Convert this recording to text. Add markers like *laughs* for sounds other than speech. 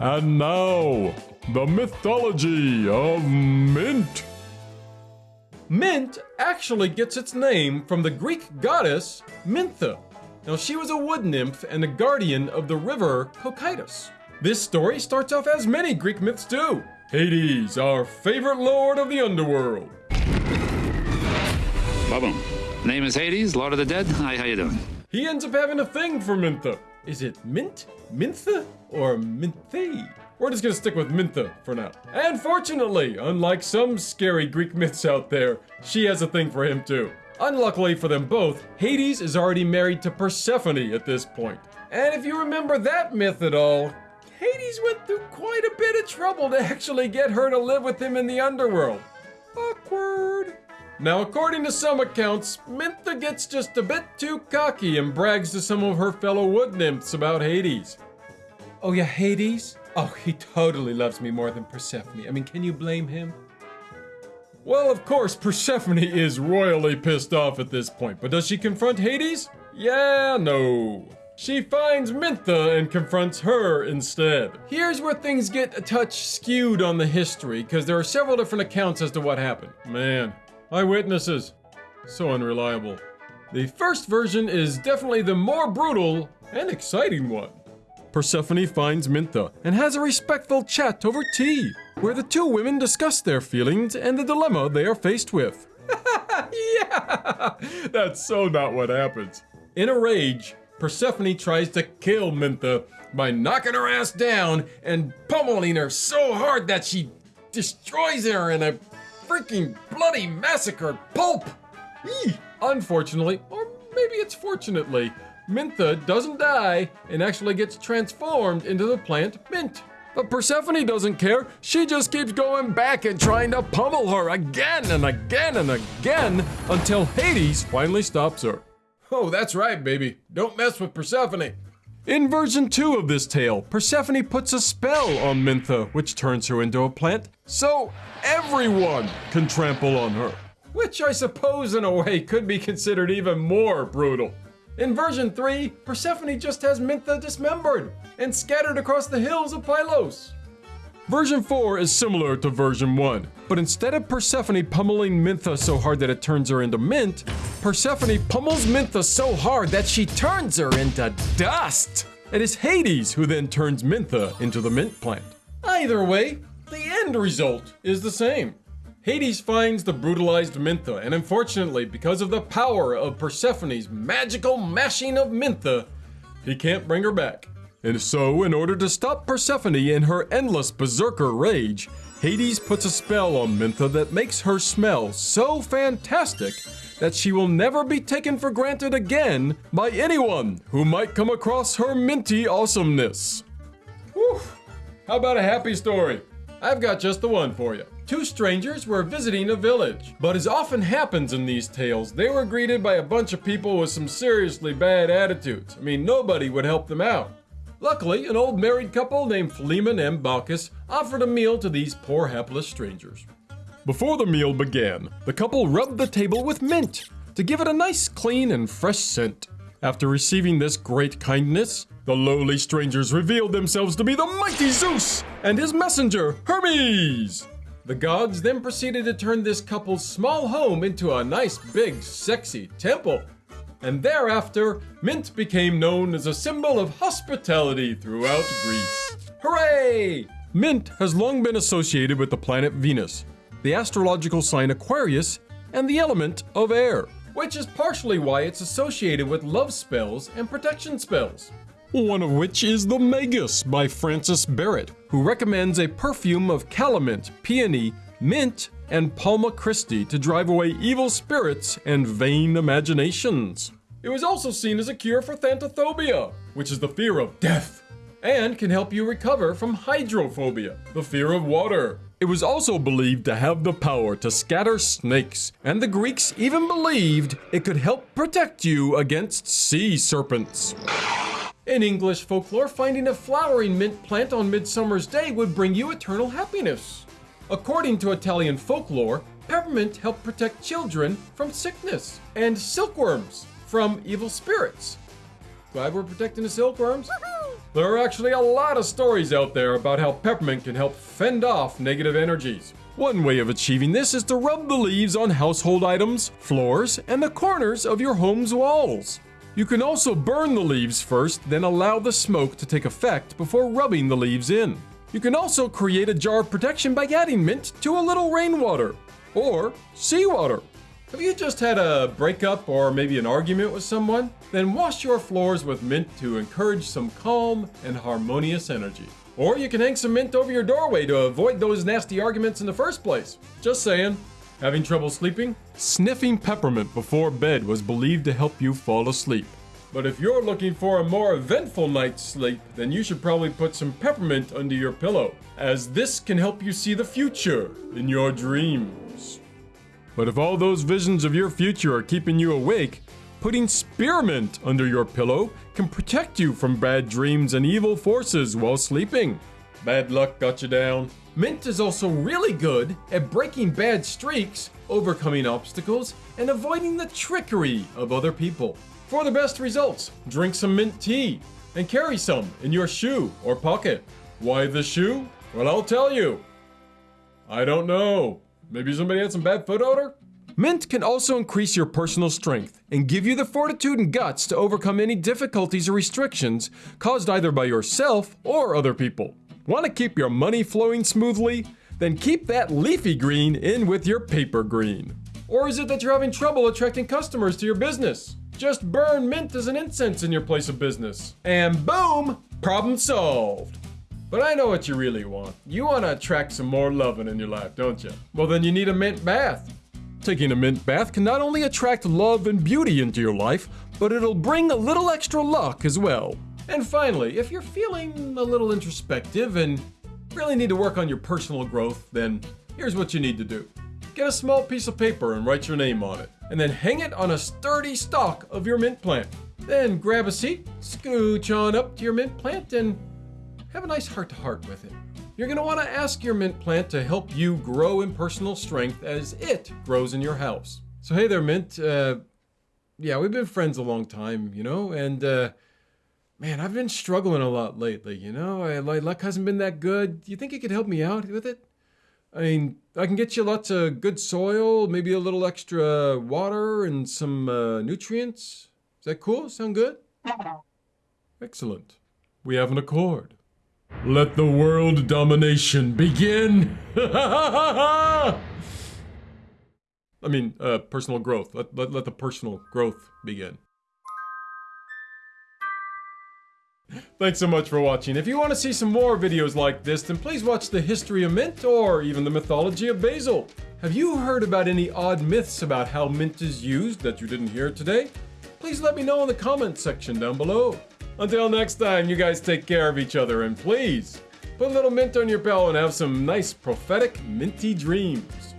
And now, the mythology of mint. Mint actually gets its name from the Greek goddess Mintha. Now, she was a wood nymph and a guardian of the river Cocytus. This story starts off as many Greek myths do. Hades, our favorite lord of the underworld. Ba-boom. Name is Hades, Lord of the Dead. Hi, how you doing? He ends up having a thing for Mintha. Is it Mint, Mintha, or Minthe? We're just gonna stick with Mintha for now. And fortunately, unlike some scary Greek myths out there, she has a thing for him too. Unluckily for them both, Hades is already married to Persephone at this point. And if you remember that myth at all, Hades went through quite a bit of trouble to actually get her to live with him in the underworld. Awkward. Now, according to some accounts, Mintha gets just a bit too cocky and brags to some of her fellow wood nymphs about Hades. Oh, yeah, Hades? Oh, he totally loves me more than Persephone. I mean, can you blame him? Well, of course, Persephone is royally pissed off at this point, but does she confront Hades? Yeah, no. She finds Mintha and confronts her instead. Here's where things get a touch skewed on the history, because there are several different accounts as to what happened. Man, eyewitnesses. So unreliable. The first version is definitely the more brutal and exciting one. Persephone finds Mintha and has a respectful chat over tea, where the two women discuss their feelings and the dilemma they are faced with. *laughs* yeah! That's so not what happens. In a rage, Persephone tries to kill Mintha by knocking her ass down and pummeling her so hard that she destroys her in a freaking bloody massacre pulp. Eeh. Unfortunately, or maybe it's fortunately, Mintha doesn't die and actually gets transformed into the plant Mint. But Persephone doesn't care. She just keeps going back and trying to pummel her again and again and again until Hades finally stops her. Oh, that's right, baby. Don't mess with Persephone. In version 2 of this tale, Persephone puts a spell on Mintha, which turns her into a plant, so everyone can trample on her. Which I suppose, in a way, could be considered even more brutal. In version 3, Persephone just has Mintha dismembered and scattered across the hills of Pylos. Version 4 is similar to version 1, but instead of Persephone pummeling Mintha so hard that it turns her into mint, Persephone pummels Mintha so hard that she turns her into dust. It is Hades who then turns Mintha into the mint plant. Either way, the end result is the same. Hades finds the brutalized Mintha, and unfortunately, because of the power of Persephone's magical mashing of Mintha, he can't bring her back. And so, in order to stop Persephone in her endless berserker rage, Hades puts a spell on Mintha that makes her smell so fantastic that she will never be taken for granted again by anyone who might come across her minty awesomeness. Whew. How about a happy story? I've got just the one for you. Two strangers were visiting a village, but as often happens in these tales, they were greeted by a bunch of people with some seriously bad attitudes. I mean, nobody would help them out. Luckily, an old married couple named Philemon and Baucis offered a meal to these poor hapless strangers. Before the meal began, the couple rubbed the table with mint to give it a nice, clean, and fresh scent. After receiving this great kindness, the lowly strangers revealed themselves to be the mighty Zeus and his messenger, Hermes. The gods then proceeded to turn this couple's small home into a nice, big, sexy temple. And thereafter, mint became known as a symbol of hospitality throughout Greece. Hooray! Mint has long been associated with the planet Venus, the astrological sign Aquarius, and the element of air, which is partially why it's associated with love spells and protection spells. One of which is the Magus by Francis Barrett, who recommends a perfume of calamint, peony, mint, and palma Christi to drive away evil spirits and vain imaginations. It was also seen as a cure for thanatophobia, which is the fear of death, and can help you recover from hydrophobia, the fear of water. It was also believed to have the power to scatter snakes, and the Greeks even believed it could help protect you against sea serpents. In English folklore, finding a flowering mint plant on Midsummer's Day would bring you eternal happiness. According to Italian folklore, peppermint helped protect children from sickness, and silkworms from evil spirits. Glad we're protecting the silkworms. There are actually a lot of stories out there about how peppermint can help fend off negative energies. One way of achieving this is to rub the leaves on household items, floors, and the corners of your home's walls. You can also burn the leaves first, then allow the smoke to take effect before rubbing the leaves in. You can also create a jar of protection by adding mint to a little rainwater or seawater. Have you just had a breakup or maybe an argument with someone? Then wash your floors with mint to encourage some calm and harmonious energy. Or you can hang some mint over your doorway to avoid those nasty arguments in the first place. Just saying. Having trouble sleeping? Sniffing peppermint before bed was believed to help you fall asleep. But if you're looking for a more eventful night's sleep, then you should probably put some peppermint under your pillow, as this can help you see the future in your dreams. But if all those visions of your future are keeping you awake, putting spearmint under your pillow can protect you from bad dreams and evil forces while sleeping. Bad luck got you down. Mint is also really good at breaking bad streaks, overcoming obstacles, and avoiding the trickery of other people. For the best results, drink some mint tea and carry some in your shoe or pocket. Why the shoe? Well, I'll tell you. I don't know. Maybe somebody had some bad foot odor? Mint can also increase your personal strength and give you the fortitude and guts to overcome any difficulties or restrictions caused either by yourself or other people. Want to keep your money flowing smoothly? Then keep that leafy green in with your paper green. Or is it that you're having trouble attracting customers to your business? Just burn mint as an incense in your place of business. And boom, problem solved. But I know what you really want. You want to attract some more loving in your life, don't you? Well, then you need a mint bath. Taking a mint bath can not only attract love and beauty into your life, but it'll bring a little extra luck as well. And finally, if you're feeling a little introspective and really need to work on your personal growth, then here's what you need to do. Get a small piece of paper and write your name on it, and then hang it on a sturdy stalk of your mint plant. Then grab a seat, scooch on up to your mint plant, and have a nice heart to heart with it. You're going to want to ask your mint plant to help you grow in personal strength as it grows in your house. So, hey there, Mint. Uh, yeah, we've been friends a long time, you know, and uh, man, I've been struggling a lot lately, you know. I, my luck hasn't been that good. Do you think you could help me out with it? I mean, I can get you lots of good soil, maybe a little extra water and some uh, nutrients. Is that cool? Sound good? Excellent. We have an accord. Let the world domination begin. *laughs* I mean, uh, personal growth. Let, let, let the personal growth begin. Thanks so much for watching. If you want to see some more videos like this, then please watch the history of mint or even the mythology of basil. Have you heard about any odd myths about how mint is used that you didn't hear today? Please let me know in the comments section down below. Until next time, you guys take care of each other and please put a little mint on your bell and have some nice prophetic minty dreams.